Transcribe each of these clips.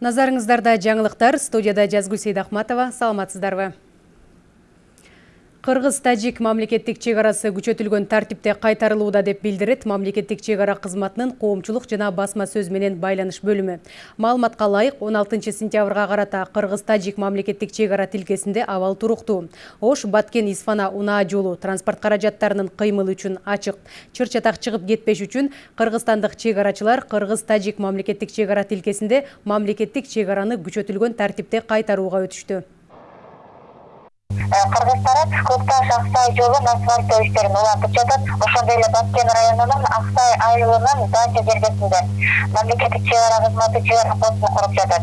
Назарыңыздарда жаңылықтар, студияда Жазгүл Сейдахматова, саламатсыздарбы? Қырғыз тәжик мамлекеттик чегарасы күчөтүлгөн тартипте кайтарылууда деп билдирет мамлекеттик чегара кызматынын коомчулук жана басма сөз менен байланыш бөлүмү. Маалыматка ылайык 16 сентябрга карата Кыргыз тажик мамлекеттик чегара тилкесинде абал туруктуу. Ош Баткен Исфана унаа жолу транспорт каражаттарынын кыймылы үчүн ачык. Чыр чатак чыгып кетпеш үчүн кыргызстандык чегарачылар Кыргыз тажик мамлекеттик чегара тилкесинде мамлекеттик чегараны күчөтүлгөн тартипте кайтарууга өтүштү. Кыргыз тарап көк таш аксай жолун асфальттоо иштерин улантып жатат ошондой эле баткен районунун аксай айылынын дача жергесинде мамлекеттик чек ара кызматы чек ара постун куруп жатат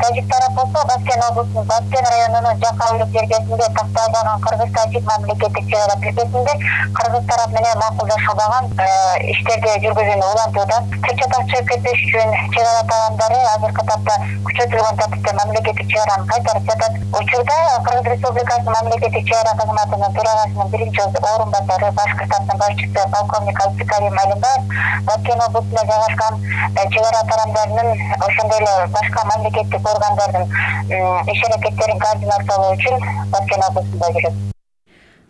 тажик тарап болсо баткен облусунун баткен районунун жака жергесинде такталбаган кыргыз тажик мамлекеттик чек ара тилкесинде кыргыз тарап менен макулдашылбаган иштерди жүргүзүүнү улантууда чыр чатак чыгып кетпеш үчүн чек ара таандары азыркы тапта күчөтүлгөн тартипте мамлекеттик чек араны кайтарып жатат учурда кыргыз мамлекеттик чек ара кызматынын төрагасынын биринчи орун басары башкы штабтын башчысы полковник абдыкарим алимбаев баткен облусунда жайгашкан чек ара тарамдарынын ошондой эле башка мамлекеттик органдардын иш аракеттерин координациялоо үчүн баткен облусунда жүрөт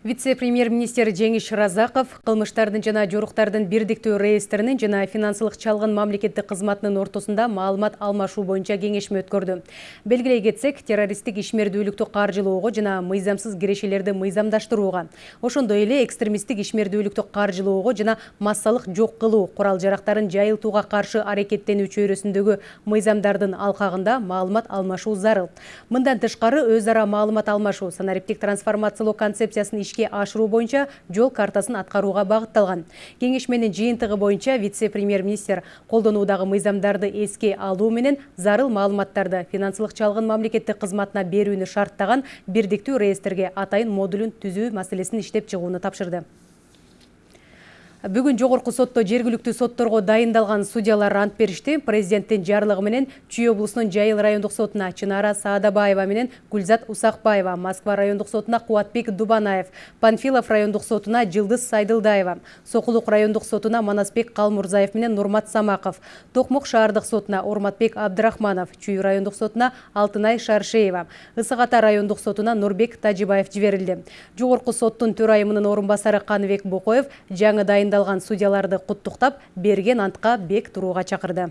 Вице-премьер-министр Жеңиш Разақов кылмыштардын жана жоруктардын бирдиктүү реестринин жана финансылык чалгын мамлекеттик кызматынын ортосунда маалымат алмашуу боюнча кеңешме өткөрдү. Белгилей кетсек, террористтик ишмердүүлүктү каржылоого жана мыйзамсыз кирешелерди мыйзамдаштырууга, ошондой эле экстремисттик ишмердүүлүктү каржылоого жана массалык жок кылуу, курал жарактарын жайылтууга каршы аракеттенүү чөйрөсүндөгү мыйзамдардын алкагында маалымат алмашуу зарыл. Мындан тышкары өз ара маалымат алмашуу санариптик трансформациялоо концепциясын ишке ашыруу боюнча жол картасын аткарууга багытталган. Кеңешменин жыйынтыгы боюнча вице-премьер-министр колдонуудагы мыйзамдарды эске алуу менен зарыл маалыматтарды финансылык чалгын мамлекеттик кызматына берүүнү шарттаган бирдиктүү реестрге атайын модулун түзүү маселесин иштеп чыгууну тапшырды. Бүгін жогорку сотто жергілікті сотторго дайындалган судьялар ант беришти. Президенттин жарлыгы менен Чүй облусунун Жайыл райондук сотуна Чынара Саадабаева менен Гүлзат Усакбаева, Москва райондук сотуна Куатбек Дубанаев, Панфилов райондук сотуна Жылдыз Сайдылдаева, Сокулук райондук сотуна Манасбек Калмурзаев менен Нурмат Самаков, Токмок шаардык сотуна Орматбек Абдрахманов, Чүй райондук сотуна Алтынай Шаршеева, Ысык Ата райондук сотуна Нурбек Тажибаев жиберилди. Жогорку соттун төрайымынын орун басары Каныбек Бокоев жаңы дайын дайындалган судьяларды куттуктап берген антка бек турууга чакырды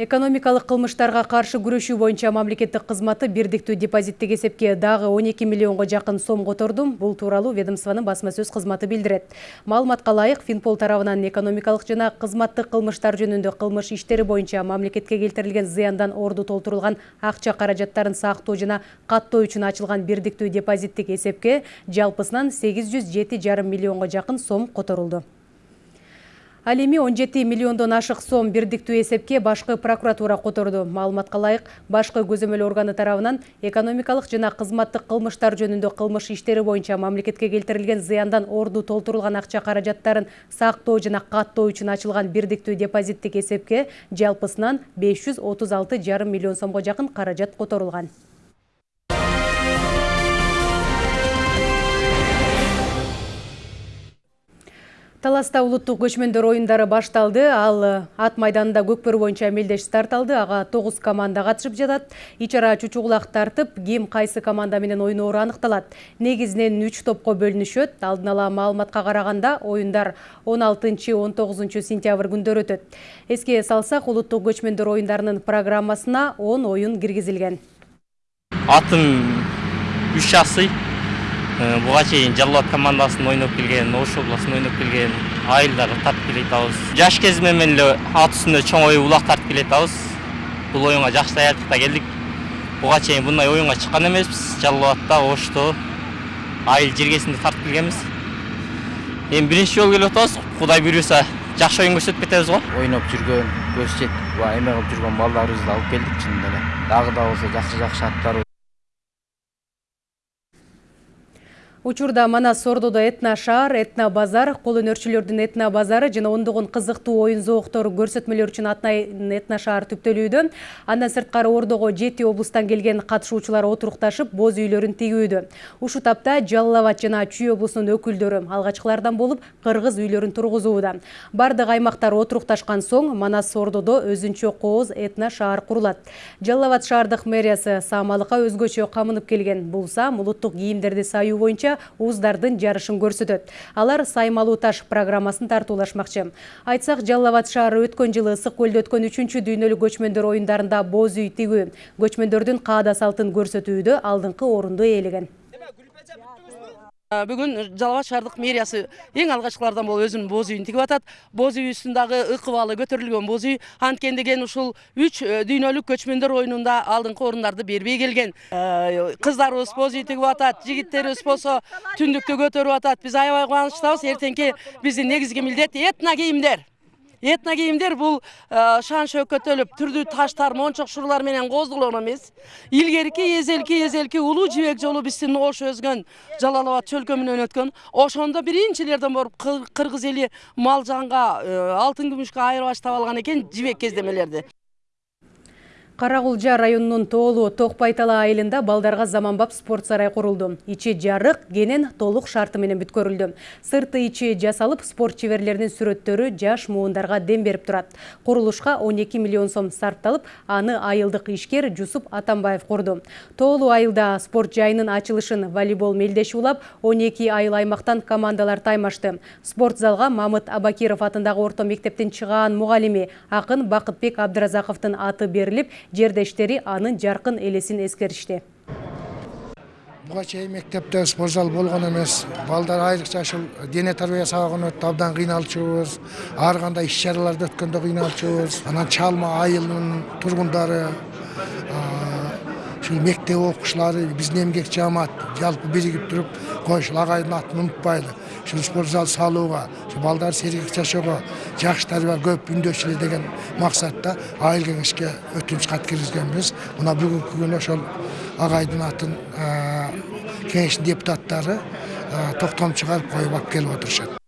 экономикалык кылмыштарга каршы күрөшүү боюнча мамлекеттик кызматы бирдиктүү депозиттик эсепке дагы 12 миллионго жакын сом которду бул тууралуу ведомствонун басма сөз кызматы билдирет. Маалыматка ылайык финпол тарабынан экономикалык жана кызматтык кылмыштар жөнүндө кылмыш иштери боюнча мамлекетке келтирилген зыяндан орду толтурулган акча каражаттарын сактоо жана каттоо үчүн ачылган бирдиктүү депозиттик эсепке жалпысынан 807,5 миллионго жакын сом которулду Ал эми 17 миллиондон ашык сом бирдиктүү эсепке башкы прокуратура которду. Маалыматка ылайык, башкы көзөмөл органы тарабынан экономикалык жана кызматтык кылмыштар жөнүндө кылмыш иштери боюнча мамлекетке келтирилген зыяндан орду толтурулган акча каражаттарын сактоо жана каттоо үчүн ачылган бирдиктүү депозиттик эсепке жалпысынан 536,5 миллион сомго жакын каражат которулган. Таласта улуттук көчмөндөр оюндары башталды. Ал ат майданында көкпөр боюнча мелдеш старт алды. Ага 9 команда катышып жатат. Ичара чучугулак тартып, ким кайсы команда менен ойноору аныкталат. Негизинен 3 топко бөлүнүшөт. Алдын ала маалыматка караганда оюндар 16-19 сентябрь күндөрү өтөт. Эске салсак, улуттук көчмөндөр оюндарынын программасына 10 оюн киргизилген. Атым 3 жасый буга чейин жалал абад командасында ойноп келген ош областында ойноп келген айылдар тартып келе жатабыз жаш кезимен менен эле ат үстүндө чоң ою улак тартып келе жатабыз бул оюнга жакшы даярдыкта келдик. Буга чейин мындай оюнга чыккан эмеспиз. Жалал абадта ошто айыл жергесинде тартып келгенбиз. Эми биринчи жолу келип атабыз. Кудай буюрса жакшы оюн көрсөтүп кетебиз го. Ойноп жүргөн көз жетип эме кылып жүргөн балдарыбызды алып келдик чынында эле. Дагы да болсо жакшы жакшы аттар Учурда Манас Сордодо этно шаар, этно базар, кол өнөрчүлөрдүн этно базары жана ондогон кызыктуу оюн зооктору көрсөтмөлөр үчүн атнайын этно шаар түптөлүүдө. Андан сырткары Ордого жети облустан келген катышуучулар отурукташып, боз үйлөрүн тигүүдө. Ушу тапта Жалал Абад жана Чүй облусунун өкүлдөрү алгачкылардан болуп кыргыз үйлөрүн тургузууда. Бардык аймактар отурукташкан соң Манас Сордодо өзүнчө кооз этно шаар курулат. Жалал Абад шаардык мэриясы саамалыкка өзгөчө камынып келген. Бул саам улуттук кийимдерди саюу боюнча уыздардын жарышын көрсөтөт. Алар саймалуу таш программасын тартуулашмакчы. Айтсак жалал абад шаары өткөн жылы ысык көлдө өткөн үчүнчү дүйнөлүк көчмөндөр оюндарында боз үй тигүү көчмөндөрдүн каада салтын көрсөтүүдө алдыңкы орунду ээлеген бүгүн жалал абад шаардык мэриясы эң алгачкылардан болуп өзүнүн боз үйүн тигип атат боз үйүбүздүн дагы ыкыбалы боз үй анткени деген ушул үч дүйнөлүк көчмөндөр оюнунда алдыңкы орундарды бербей келген. Кыздарыбыз боз үй тигип атат жигиттерибиз болсо түндүктү көтөрүп атат биз аябай кубанычтабыз эртеңки биздин негизги милдет этно кийимдер этно кийимдер бул шан шөкөтөлүп түрдүү таштар мончок шурлар менен коздолгон эмес илгерки эзелки эзелки улуу жибек жолу биздин ош өзгөн жалал абад чөлкөмүнөн өткөн ошондо биринчилерден болуп кыргыз эли мал жанга алтын күмүшкө айырбаш таба алган экен жибек кездемелерди. Карагулжа районунун Тоолу Токпайтала айылында балдарга заманбап спорт сарай курулду. Ичи жарык, кенен толук шарты менен бүткөрүлдү. Сырты ичи жасалып, спорт чеберлеринин сүрөттөрү жаш муундарга дем берип турат. Курулушка 12 миллион сом сарпталып, аны айылдык ишкер Жусуп Атамбаев курду. Тоолу айылда спорт жайынын ачылышын волейбол мелдеши улап, 12 айыл аймактан командалар таймашты. Спорт залга Мамыт Абакиров атындагы орто мектептин чыгаан мугалими Акын Бакытбек Абдыразаковдун аты берилип, жердештери анын жаркын элесин эскеришти буга чейин мектепте спорт зал болгон эмес балдар айрыкча ушул дене тарбия сабагын өтүп абдан кыйналчубуз ар кандай иш чараларды өткөндө кыйналчубуз анан чалма айылынын тургундары ушул мектеп окуучулары биздин эмгек жаамат жалпы биригип туруп кой ушул агайдын атын унутпайлы спорт зал салууга ушу балдар сергек жашоого жакшы тарбия көп үндөчүлөр деген максатта айыл кеңешке өтүнүч кат киргизгенбиз мына бүгүнкү күнү ошол агайдын атын кеңештин депутаттары токтом чыгарып коюп алып келип отурушат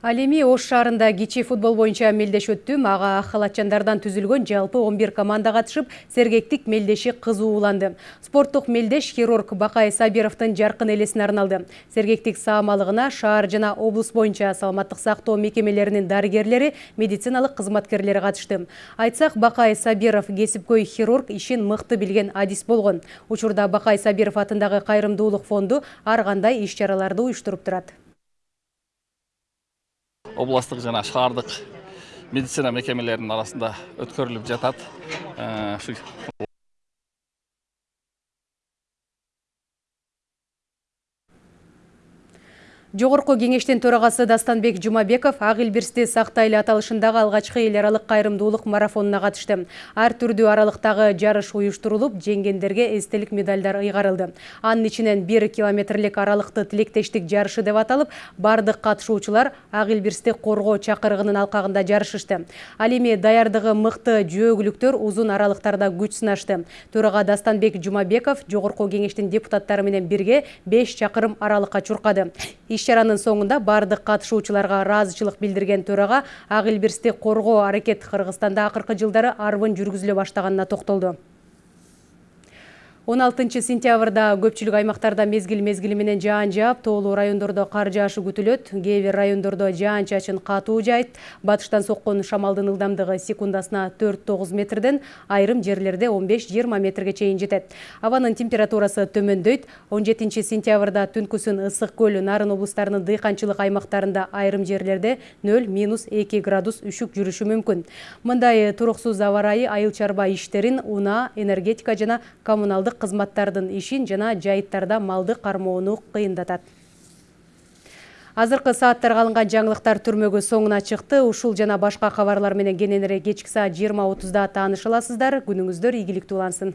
Ал эми Ош шаарында кичи футбол боюнча мелдеш өттү. Ага халатчандардан түзүлгөн жалпы 11 команда катышып, сергектик мелдеши кызууланды. Спорттук мелдеш хирург Бакай Сабировдун жаркын элесине арналды. Сергектик саамалыгына шаар жана облус боюнча саламаттык сактоо мекемелеринин дарыгерлери, медициналык кызматкерлери катышты. Айтсак, Бакай Сабиров кесипкөй хирург ишин мыкты билген адис болгон. Учурда Бакай Сабиров атындагы кайрымдуулук фонду ар кандай иш чараларды уюштуруп турат. Областық жана шаардык медицина мекемелеринин арасында өткөрүлүп жатат Жогорку кеңештин төрагасы Дастанбек Жумабеков ак илбирсти сактайлы аталышындагы алгачкы эл аралык кайрымдуулук марафонуна катышты. Ар түрдүү аралыктагы жарыш уюштурулуп, жеңгендерге эстелик медальдар ыйгарылды. Анын ичинен 1 километрлик аралыкты тилектештик жарышы деп аталып, бардык катышуучулар ак илбирсти коргоо чакырыгынын алкагында жарышышты. Ал эми даярдыгы мыкты жөөгүлүктөр узун аралыктарда күч сынашты. Төрага Дастанбек Жумабеков жогорку кеңештин депутаттары менен бирге 5 чакырым аралыкка чуркады. Иш чаранын соңунда бардык катышуучуларга ыраазычылык билдирген төрага ак илбирсти коргоо аракет кыргызстанда акыркы жылдары арбын жүргүзүлө баштаганына токтолду 16 сентябрда көпчүлүк аймактарда мезгил мезгили менен жаан жаап, тоолуу райондордо кар жаашы күтүлөт. Кээ бир райондордо жаан чачын катуу жайт. Батыштан соккон шамалдын ылдамдыгы секундасына 4-9 метрден, айрым жерлерде 15-20 метрге чейин жетет. Абанын температурасы төмөндөйт. 17 сентябрда түнкүсүн ысык көл, Нарын облустарынын дыйканчылык аймактарында айрым жерлерде 0-2 градус үшүк жүрүшү мүмкүн. Мындай туруксуз аба ырайы айыл чарба иштерин, унаа, энергетика жана коммуналдык кызматтардын ишин жана жайыттарда малды кармоону кыйындатат азыркы сааттарга алынган жаңылыктар түрмөгү соңуна чыкты. Ушул жана башка кабарлар менен кененирээк кечки саат жыйырма отузда тааныша аласыздар күнүңүздөр ийгиликтүү улансын.